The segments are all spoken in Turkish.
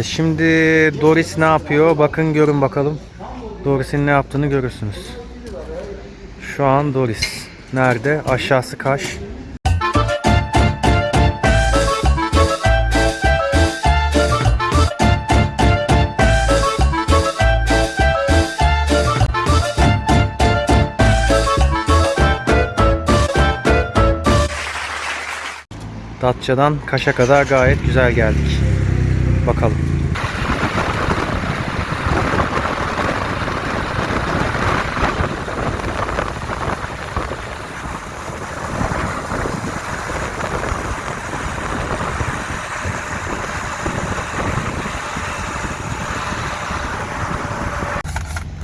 Şimdi Doris ne yapıyor? Bakın görün bakalım. Doris'in ne yaptığını görürsünüz. Şu an Doris. Nerede? Aşağısı Kaş. Datça'dan Kaş'a kadar gayet güzel geldik. Bakalım.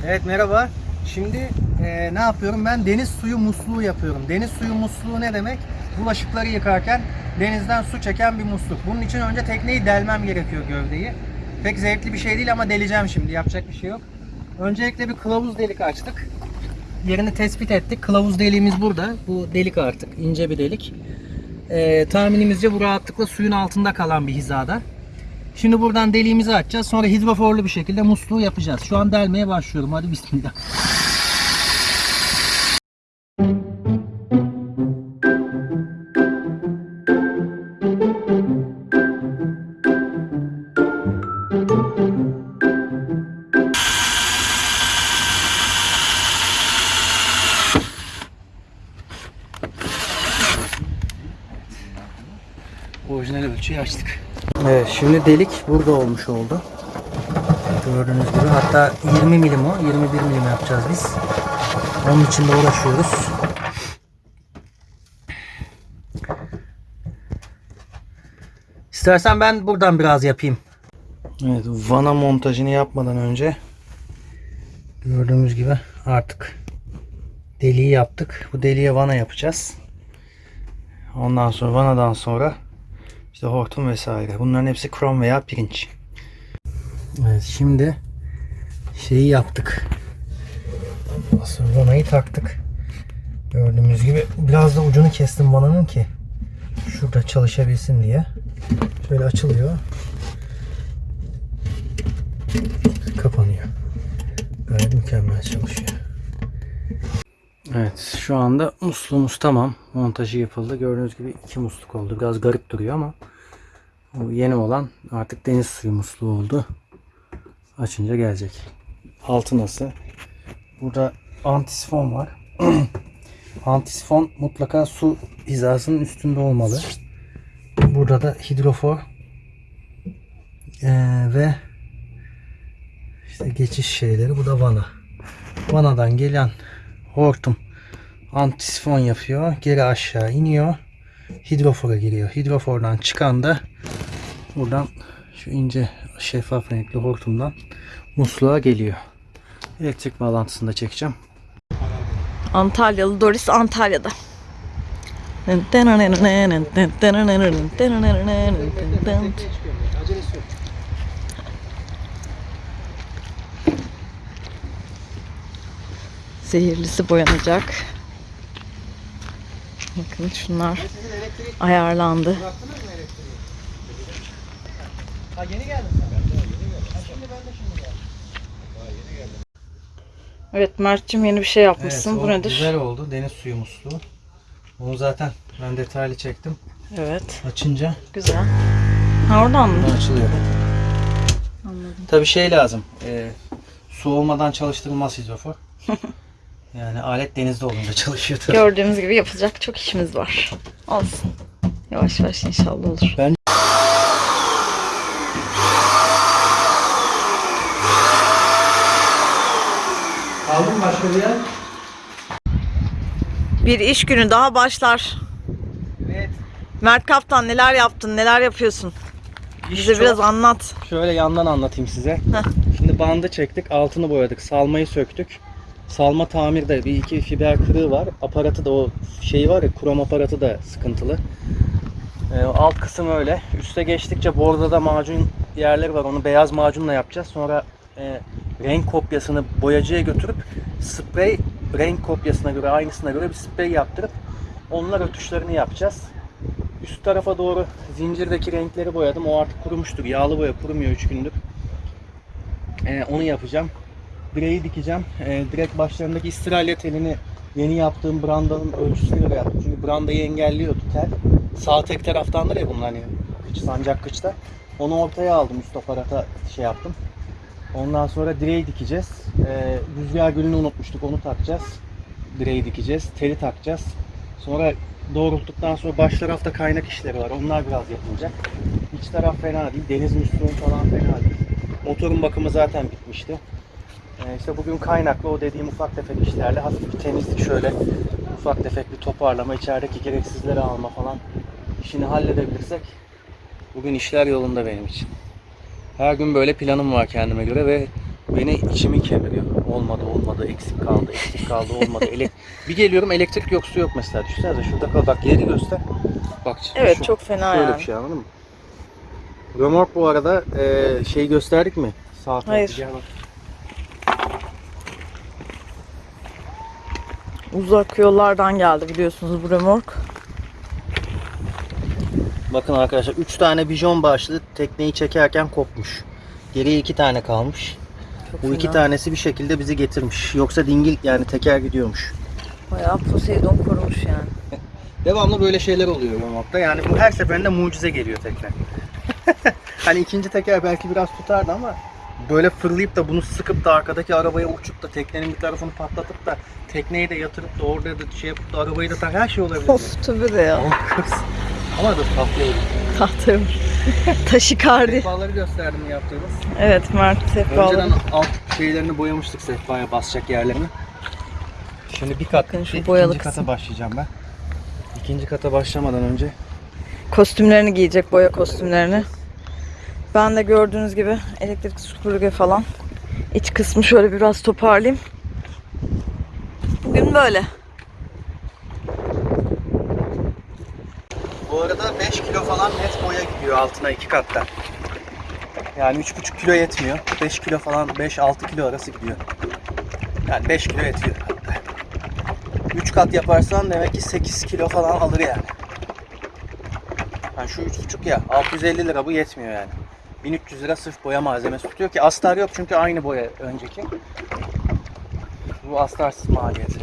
Evet merhaba. Şimdi e, ne yapıyorum? Ben deniz suyu musluğu yapıyorum. Deniz suyu musluğu ne demek? Bulaşıkları yıkarken denizden su çeken bir musluk. Bunun için önce tekneyi delmem gerekiyor gövdeyi. Pek zevkli bir şey değil ama deleceğim şimdi. Yapacak bir şey yok. Öncelikle bir kılavuz delik açtık. Yerini tespit ettik. Kılavuz deliğimiz burada. Bu delik artık. ince bir delik. E, tahminimizce bu rahatlıkla suyun altında kalan bir hizada. Şimdi buradan deliğimizi açacağız. Sonra hidroforlu bir şekilde musluğu yapacağız. Şu an delmeye başlıyorum. Hadi bismillah. Şimdi delik burada olmuş oldu. Gördüğünüz gibi hatta 20 milim o 21 milim yapacağız biz. Onun için de uğraşıyoruz. İstersen ben buradan biraz yapayım. Evet vana montajını yapmadan önce gördüğümüz gibi artık deliği yaptık. Bu deliğe vana yapacağız. Ondan sonra vanadan sonra işte hortum vesaire. Bunların hepsi krom veya pirinç. Evet şimdi şeyi yaptık. Asıl vanayı taktık. Gördüğümüz gibi biraz da ucunu kestim vananın ki şurada çalışabilsin diye. Şöyle açılıyor. Kapanıyor. Gayet mükemmel çalışıyor. Evet şu anda musluğumuz tamam. Montajı yapıldı. Gördüğünüz gibi iki musluk oldu. Biraz garip duruyor ama bu yeni olan artık deniz suyu musluğu oldu. Açınca gelecek. Altı nasıl? Burada antisifon var. antisifon mutlaka su hizasının üstünde olmalı. Burada da hidrofor Ee, ve işte geçiş şeyleri. Bu da vana. Vanadan gelen hortum antisifon yapıyor. Geri aşağı iniyor. Hidrofora giriyor. Hidrofordan çıkan da buradan şu ince şeffaf renkli hortumdan musluğa geliyor. Elektrik bağlantısını da çekeceğim. Antalyalı Doris Antalya'da. Zehirlisi boyanacak. Bakın şunlar ayarlandı. Ha yeni geldim. Evet Mert'cim yeni bir şey yapmışsın. o Bu nedir? Güzel oldu. Deniz suyu musluğu. Bunu zaten ben detaylı çektim. Evet. Açınca Güzel. Ha oradan mı? açılıyor. Anladım. Tabii şey lazım. E, su olmadan çalıştırılmaz hidrofor. yani alet denizde olunca çalışıyor tabii. Gördüğümüz gibi yapılacak çok işimiz var. Olsun. Yavaş yavaş inşallah olur. Ben- Aldın mı başka bir yer? Bir iş günü daha başlar. Evet. Mert Kaptan neler yaptın, neler yapıyorsun? Bize çok- biraz anlat. Şöyle yandan anlatayım size. Heh. Şimdi bandı çektik, altını boyadık, salmayı söktük. Salma tamirde bir iki fiber kırığı var. Aparatı da o şeyi var ya, krom aparatı da sıkıntılı. Ee, alt kısım öyle. Üste geçtikçe borda da macun yerleri var. Onu beyaz macunla yapacağız. Sonra e, renk kopyasını boyacıya götürüp sprey renk kopyasına göre aynısına göre bir sprey yaptırıp onlar ötüşlerini yapacağız. üst tarafa doğru zincirdeki renkleri boyadım. O artık kurumuştur. Yağlı boya kurumuyor 3 gündür. Ee, onu yapacağım. Direği dikeceğim. Ee, direkt başlarındaki istiralya telini yeni yaptığım brandanın ölçüsüne göre yaptım. Çünkü brandayı engelliyordu tel. Sağ tek taraftandır ya bunlar hani kıç, sancak kıçta. Onu ortaya aldım üst aparata şey yaptım. Ondan sonra direği dikeceğiz. Ee, rüzgar gülünü unutmuştuk onu takacağız. Direği dikeceğiz. Teli takacağız. Sonra doğrulttuktan sonra baş tarafta kaynak işleri var. Onlar biraz yapılacak. İç taraf fena değil. Deniz musluğu falan fena değil. Motorun bakımı zaten bitmişti. Ee, işte bugün kaynaklı o dediğim ufak tefek işlerle hafif bir temizlik şöyle ufak tefek bir toparlama, içerideki gereksizleri alma falan işini halledebilirsek bugün işler yolunda benim için. Her gün böyle planım var kendime göre ve beni içimi kemiriyor. Olmadı olmadı eksik kaldı eksik kaldı olmadı. Ele bir geliyorum elektrik yok su yok mesela. Düşünsene şurada kal bak yeri göster. Bak şimdi Evet şu- çok fena Şöyle yani. bir şey anladın mı? Römork bu arada e, şey gösterdik mi? Tarafı Hayır. gel bak. Uzak yollardan geldi biliyorsunuz bu remork. Bakın arkadaşlar 3 tane bijon başlı tekneyi çekerken kopmuş. Geriye 2 tane kalmış. Çok Bu iki fena. tanesi bir şekilde bizi getirmiş. Yoksa dingil yani teker gidiyormuş. Bayağı Poseidon korumuş yani. Devamlı böyle şeyler oluyor Römork'ta. Yani bu her seferinde mucize geliyor tekne. hani ikinci teker belki biraz tutardı ama böyle fırlayıp da bunu sıkıp da arkadaki arabaya uçup da teknenin bir tarafını patlatıp da tekneyi de yatırıp da orada da şey yapıp da arabayı da tak her şey olabilir. Of tabii de ya. Ama dur tatlıyor. Tahtım. Taşikardi. Sehpaları gösterdim yaptığımız. Evet Mert sehpaları. Önceden alt şeylerini boyamıştık sehpaya basacak yerlerini. Şimdi bir kat Bakın şu boyalı ikinci kısım. kata başlayacağım ben. İkinci kata başlamadan önce Kostümlerini giyecek boya kostümlerini. Ben de gördüğünüz gibi elektrik süpürge falan. İç kısmı şöyle biraz toparlayayım. Bugün böyle. Bu arada 5 kilo falan net boya gidiyor altına iki katta. Yani 3,5 kilo yetmiyor. 5 kilo falan 5-6 kilo arası gidiyor. Yani 5 kilo yetiyor hatta. 3 kat yaparsan demek ki 8 kilo falan alır yani. Yani şu 3,5 ya 650 lira bu yetmiyor yani. 1300 lira sırf boya malzemesi tutuyor ki astar yok çünkü aynı boya önceki. Bu astarsız maliyeti.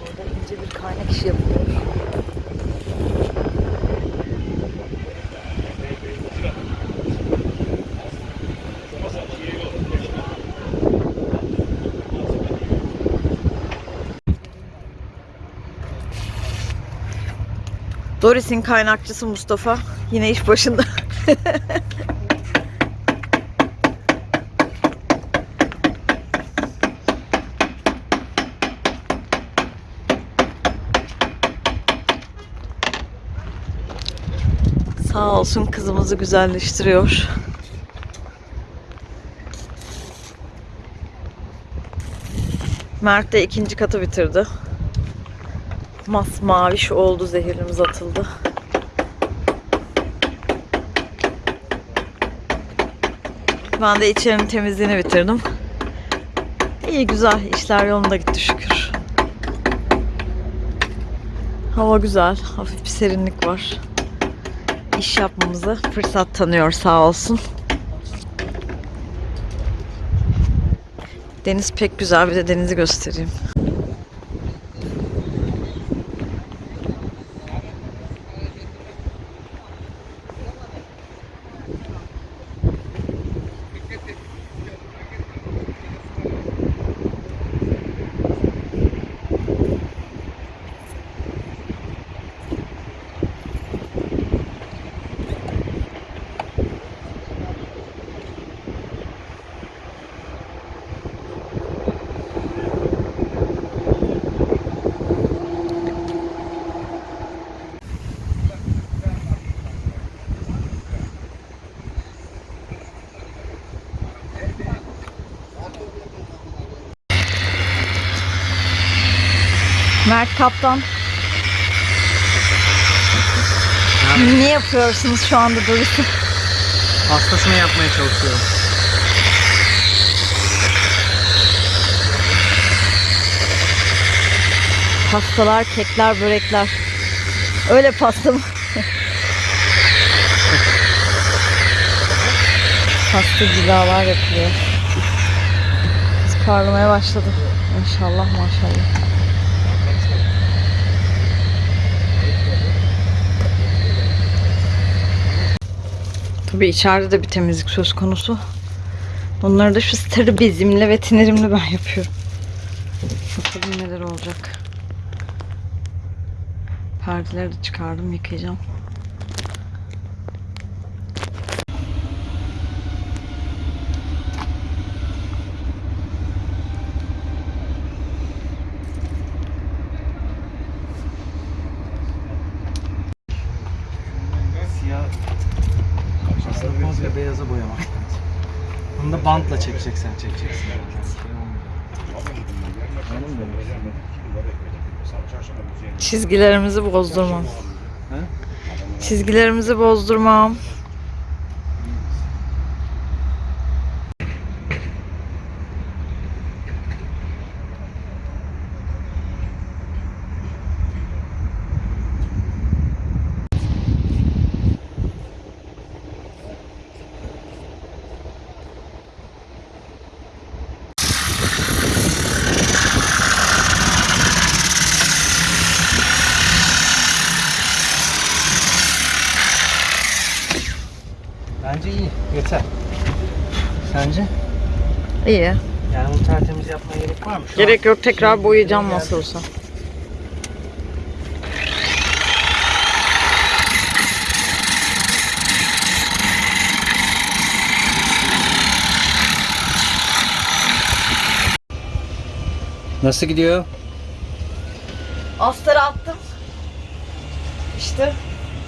Burada ince bir kaynak işi yapılıyor. Doris'in kaynakçısı Mustafa yine iş başında. Sağ olsun kızımızı güzelleştiriyor. Mert de ikinci katı bitirdi. Masmaviş oldu zehirimiz atıldı. Ben de içerinin temizliğini bitirdim. İyi güzel işler yolunda gitti şükür. Hava güzel, hafif bir serinlik var. İş yapmamızı fırsat tanıyor sağ olsun. Deniz pek güzel bir de denizi göstereyim. Mert Kaptan. Yani. Ne yapıyorsunuz şu anda doğrusu? Hastasını yapmaya çalışıyorum. Pastalar, kekler, börekler. Öyle pasta mı? pasta cilalar yapılıyor. Parlamaya başladı. İnşallah maşallah. Tabii içeride de bir temizlik söz konusu. Onları da şu sarı bezimle ve tinerimle ben yapıyorum. Bakalım neler olacak. Perdeleri de çıkardım yıkayacağım. Siyah aslında komple beyaza boyamak lazım. Bantla çekeceksen çekeceksin. Çizgilerimizi bozdurmam. He? Çizgilerimizi bozdurmam. Bence iyi. Yeter. Sence? İyi. Yani bunu tertemiz yapmaya gerek var mı? Şu Gerek yok tekrar Şimdi boyayacağım nasıl olsa. Nasıl gidiyor? Astarı attım. İşte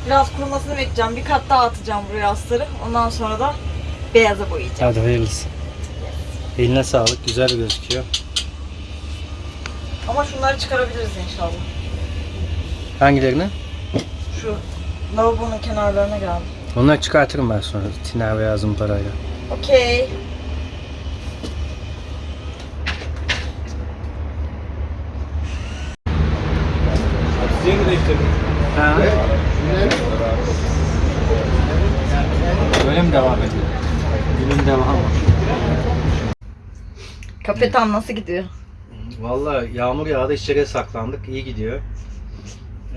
biraz kurumasını bekleyeceğim. Bir kat daha atacağım buraya astarı. Ondan sonra da beyaza boyayacağım. Hadi hayırlısı. Eline sağlık. Güzel gözüküyor. Ama şunları çıkarabiliriz inşallah. Hangilerini? Şu lavabonun kenarlarına geldi. Onları çıkartırım ben sonra. Tiner veya zımparayla. Okey. Ha. Böyle mi devam ediyor? Günün devamı. Kapetan nasıl gidiyor? Vallahi yağmur yağdı içeriye saklandık. İyi gidiyor.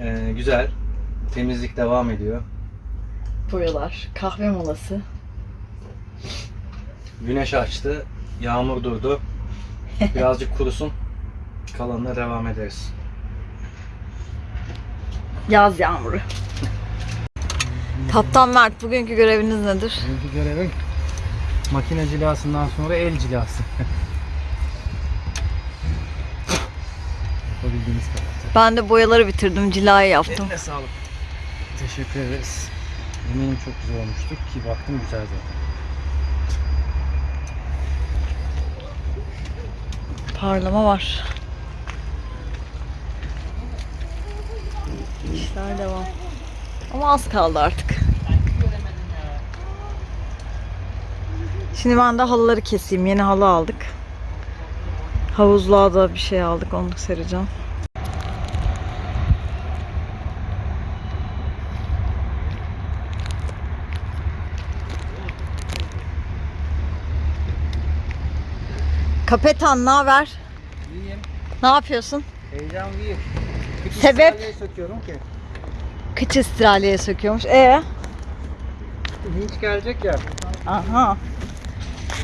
Ee, güzel. Temizlik devam ediyor. Boyalar, kahve molası. Güneş açtı. Yağmur durdu. Birazcık kurusun. Kalanına devam ederiz. Yaz yağmuru. Kaptan Mert bugünkü göreviniz nedir? Bugünkü görevim makine cilasından sonra el cilası. Yapabildiğimiz kadar. Ben de boyaları bitirdim, cilayı yaptım. Eline sağlık. Teşekkür ederiz. Eminim çok güzel olmuştur ki baktım güzel zaten. Parlama var. İşler devam. Ama az kaldı artık. Şimdi ben de halıları keseyim. Yeni halı aldık. Havuzluğa da bir şey aldık. Onu sereceğim. Kapetan ne haber? İyiyim. Ne yapıyorsun? Heyecan değil. Küçük Sebep? söküyorum ki. Kıç istidraliye söküyormuş. E Vinç gelecek ya. Aha.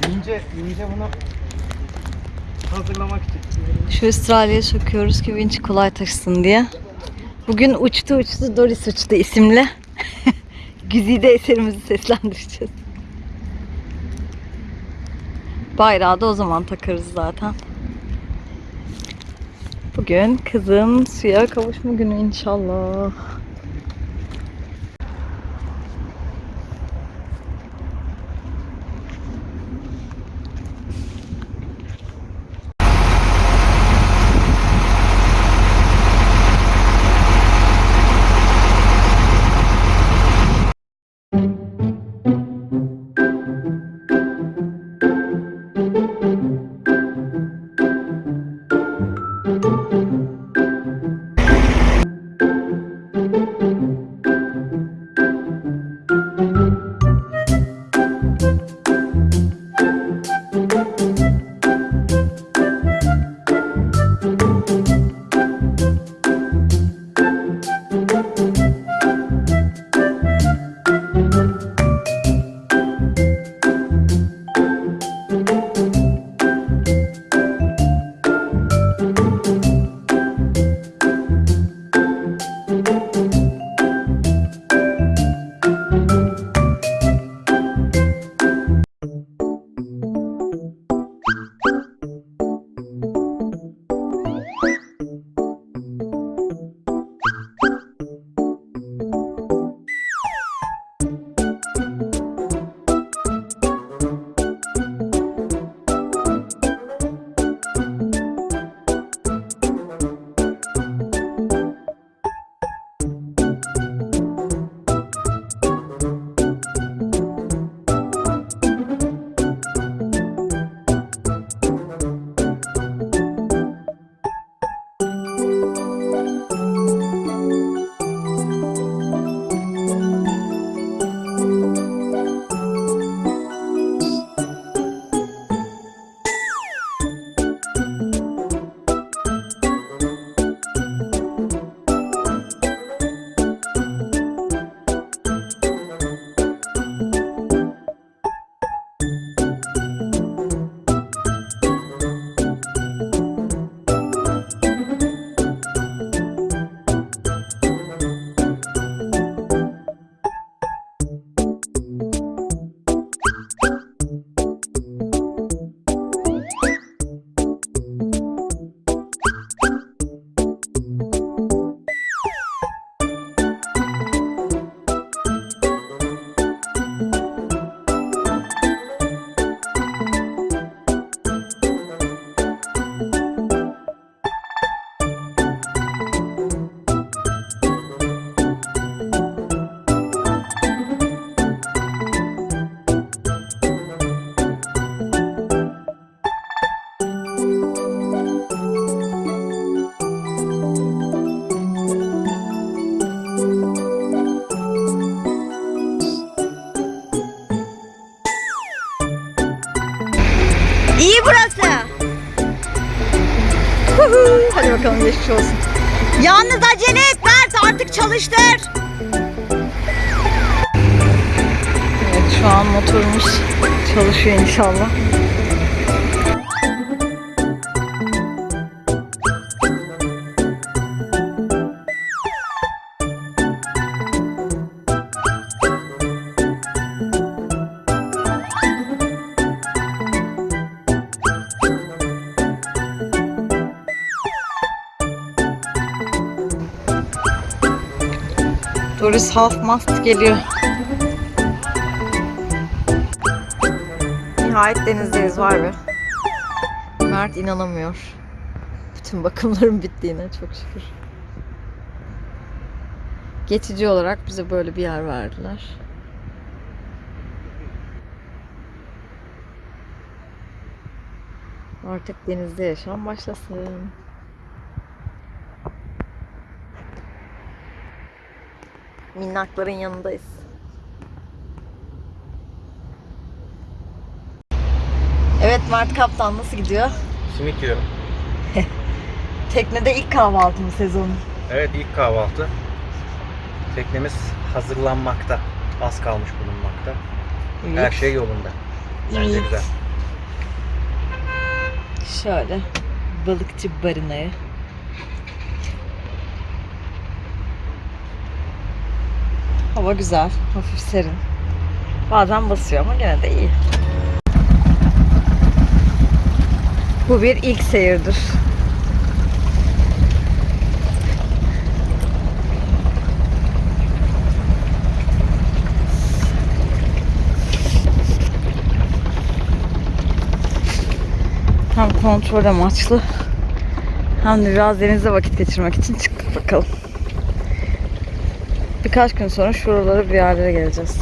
İnce, ince bunu hazırlamak için. Şu istidraliye söküyoruz ki vinç kolay taşısın diye. Bugün uçtu uçtu Doris uçtu isimli. Güzide eserimizi seslendireceğiz. Bayrağı da o zaman takarız zaten. Bugün kızın suya kavuşma günü inşallah. Geçmiş olsun. Yalnız acele et Mert artık çalıştır. Evet şu an motorumuz çalışıyor inşallah. Half mast geliyor. Nihayet denizdeyiz var be. Mert inanamıyor. Bütün bakımların bittiğine çok şükür. Geçici olarak bize böyle bir yer verdiler. Artık denizde yaşam başlasın. Minnakların yanındayız. Evet Mert Kaptan nasıl gidiyor? Simit yiyorum. Teknede ilk kahvaltı mı sezonu? Evet ilk kahvaltı. Teknemiz hazırlanmakta. Az kalmış bulunmakta. Her şey yolunda. Bence İyi. güzel. Şöyle balıkçı barınayı. Hava güzel, hafif serin. Bazen basıyor ama gene de iyi. Bu bir ilk seyirdir. Hem kontrol amaçlı hem de biraz denizde vakit geçirmek için çıktık bakalım. Birkaç gün sonra şuralara bir yerlere geleceğiz.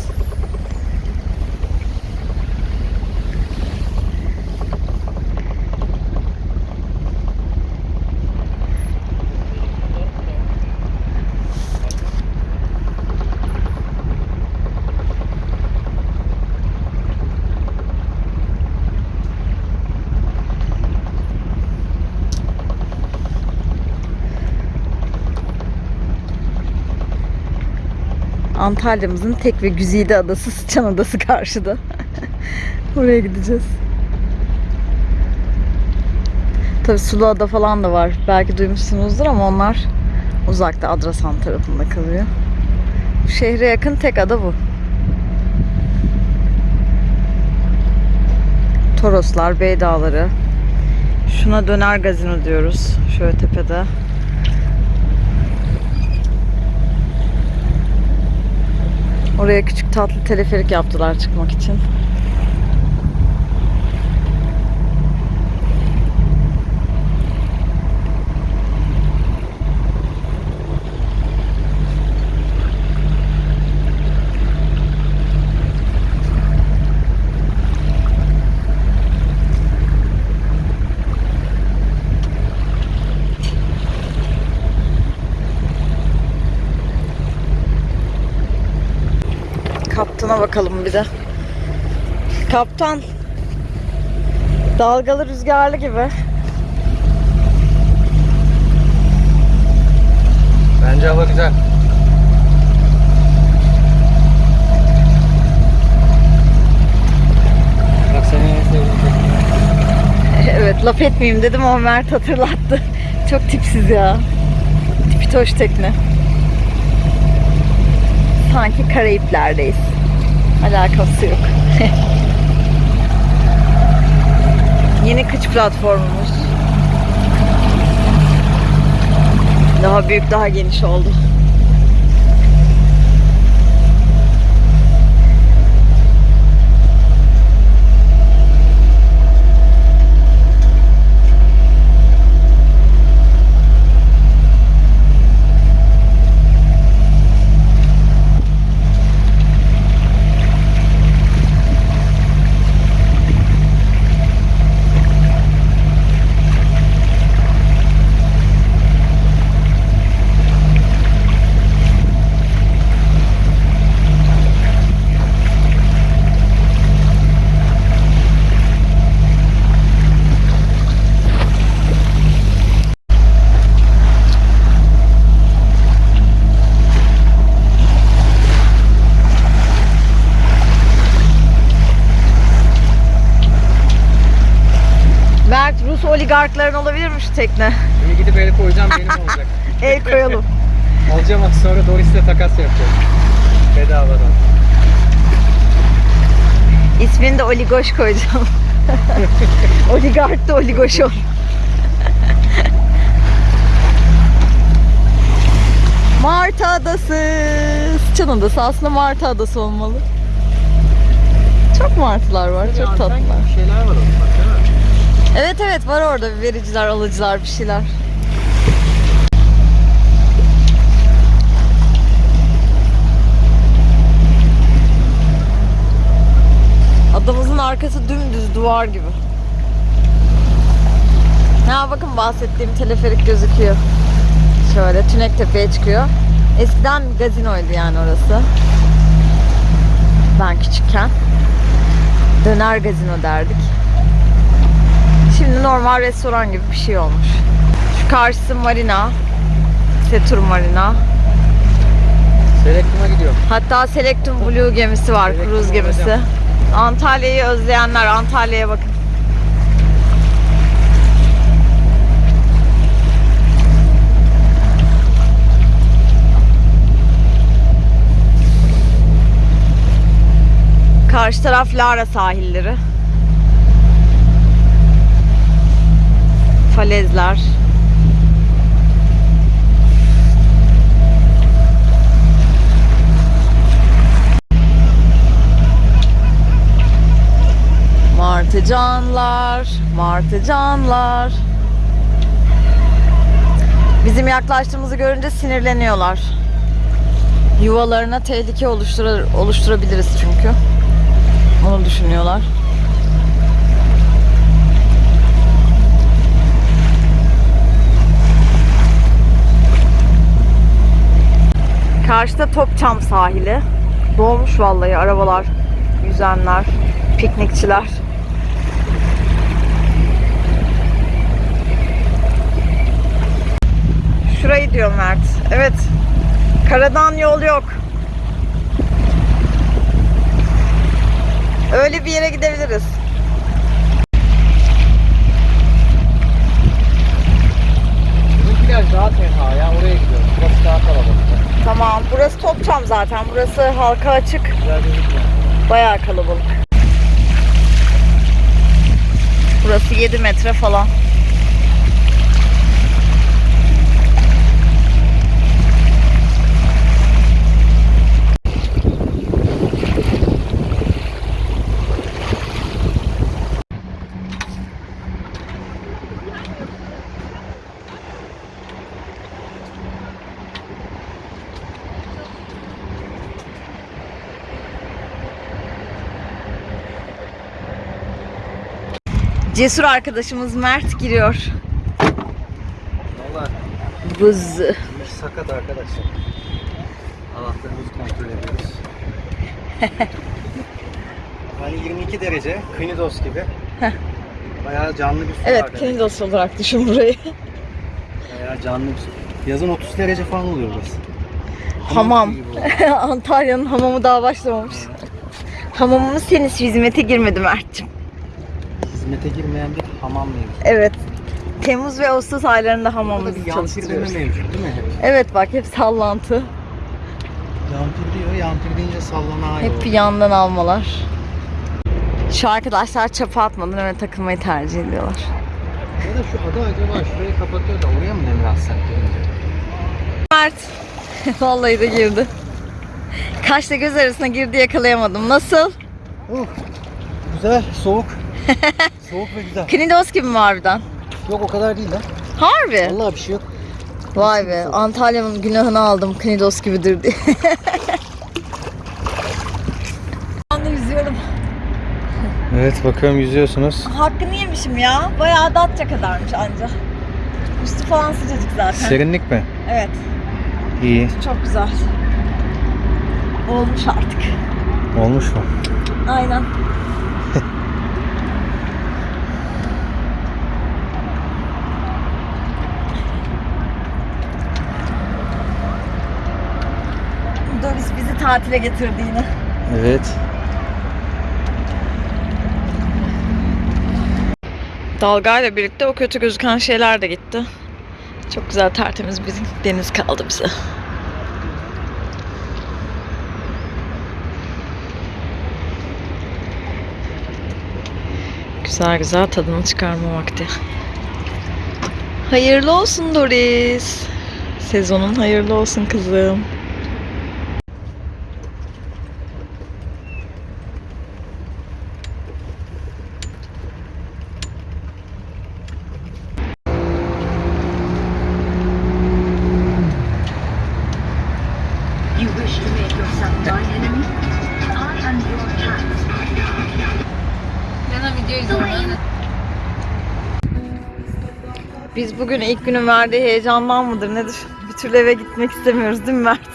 Antalya'mızın tek ve güzide adası Sıçan Adası karşıda. Oraya gideceğiz. Tabii Sulu Ada falan da var. Belki duymuşsunuzdur ama onlar uzakta Adrasan tarafında kalıyor. Şehre yakın tek ada bu. Toroslar, Bey Dağları. Şuna döner gazino diyoruz. Şöyle tepede. Oraya küçük tatlı teleferik yaptılar çıkmak için. Bakalım bir de. Kaptan. Dalgalı rüzgarlı gibi. Bence hava güzel. Bak en tekne. Evet laf etmeyeyim dedim ama Mert hatırlattı. Çok tipsiz ya. Tipitoş tekne. Sanki Karayipler'deyiz. Alakası yok. Yeni kıç platformumuz. Daha büyük, daha geniş oldu. Şu tekne? Şimdi gidip el koyacağım benim olacak. El koyalım. Alacağım az sonra Doris'le takas yapacağız. Bedavadan. İsmini de Oligoş koyacağım. Oligark da Oligoş ol. Martı Adası. Sıçan Adası aslında Martı Adası olmalı. Çok martılar var, çok tatlılar. Bir şeyler var orada bak değil mi? Evet evet var orada vericiler, alıcılar bir şeyler. Adamımızın arkası dümdüz duvar gibi. Ha bakın bahsettiğim teleferik gözüküyor. Şöyle Tünek Tepe'ye çıkıyor. Eskiden gazinoydu yani orası. Ben küçükken. Döner gazino derdik. Şimdi normal restoran gibi bir şey olmuş. Şu karşısı marina. Setur Marina. Selektum'a gidiyorum. Hatta Selectum Blue gemisi var, Selectum kruz gemisi. olacağım. Antalya'yı özleyenler Antalya'ya bakın. Karşı taraf Lara sahilleri. Falezler. Martıcanlar, martıcanlar. Bizim yaklaştığımızı görünce sinirleniyorlar. Yuvalarına tehlike oluşturabiliriz çünkü. Onu düşünüyorlar. Karşıda Topçam sahili. Dolmuş vallahi arabalar, yüzenler, piknikçiler. Şurayı diyor Mert. Evet. Karadan yol yok. Öyle bir yere gidebiliriz. Bizimkiler daha tenha ya oraya gidiyoruz. Burası daha kalabalık. Tamam. Burası Topçam zaten. Burası halka açık. Bayağı kalabalık. Burası 7 metre falan. Cesur arkadaşımız Mert giriyor. Valla Buz. sakat arkadaşlar. Anahtarımızı kontrol ediyoruz. hani 22 derece, Knidos gibi. Bayağı canlı bir su Evet, var olarak düşün burayı. Bayağı canlı bir su. Yazın 30 derece falan oluyor burası. Hamam. Antalya'nın hamamı daha başlamamış. Hamamımız henüz hizmete girmedi Mert'cim. Hizmete girmeyen bir hamam mevcut. Evet. Temmuz ve Ağustos aylarında Burada hamamımızı bir yampir deme çalıştırıyoruz. mevcut değil mi hep? Evet bak hep sallantı. Yampir diyor, yampir deyince sallanan yol. Hep bir yandan almalar. Şu arkadaşlar çapa atmadan hemen takılmayı tercih ediyorlar. Ya da şu ada acaba şurayı kapatıyor da oraya mı demir atsak. Mert. Vallahi de girdi. Kaşla göz arasına girdi yakalayamadım. Nasıl? Oh, güzel, soğuk. soğuk ve güzel. Knidos gibi mi harbiden? Yok o kadar değil lan. Harbi. Vallahi bir şey yok. Vay be. Antalya'nın günahını aldım. Knidos gibidir diye. Ben de yüzüyorum. Evet bakıyorum yüzüyorsunuz. Hakkını yemişim ya. Bayağı Datça kadarmış anca. Üstü falan sıcacık zaten. Serinlik mi? Evet. İyi. Çok güzel. Olmuş artık. Olmuş mu? Aynen. Doris bizi tatile getirdi yine. Evet. Dalgayla birlikte o kötü gözüken şeyler de gitti. Çok güzel tertemiz bir deniz kaldı bize. Güzel güzel tadını çıkarma vakti. Hayırlı olsun Doris. Sezonun hayırlı olsun kızım. Biz bugün ilk günün verdiği heyecandan mıdır nedir? Bir türlü eve gitmek istemiyoruz değil mi Mert?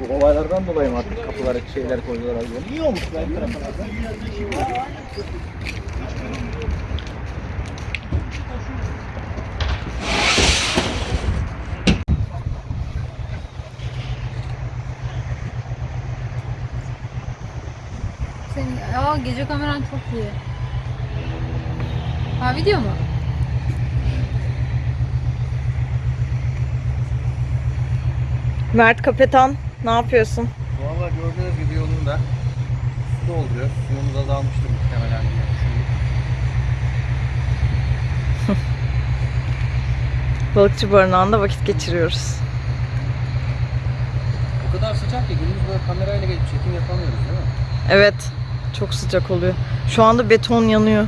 Bu olaylardan dolayı mı artık kapılara şeyler koydular? İyi olmuş ben tarafına. Gece kameran çok iyi. Ha video mu? Mert Kapetan ne yapıyorsun? Valla gördüğünüz gibi yolunda su dolduruyor. Suyumuz azalmıştır muhtemelen diye düşündük. Balıkçı barınağında vakit geçiriyoruz. O kadar sıcak ki gündüz böyle kamerayla gelip çekim yapamıyoruz değil mi? Evet çok sıcak oluyor. Şu anda beton yanıyor.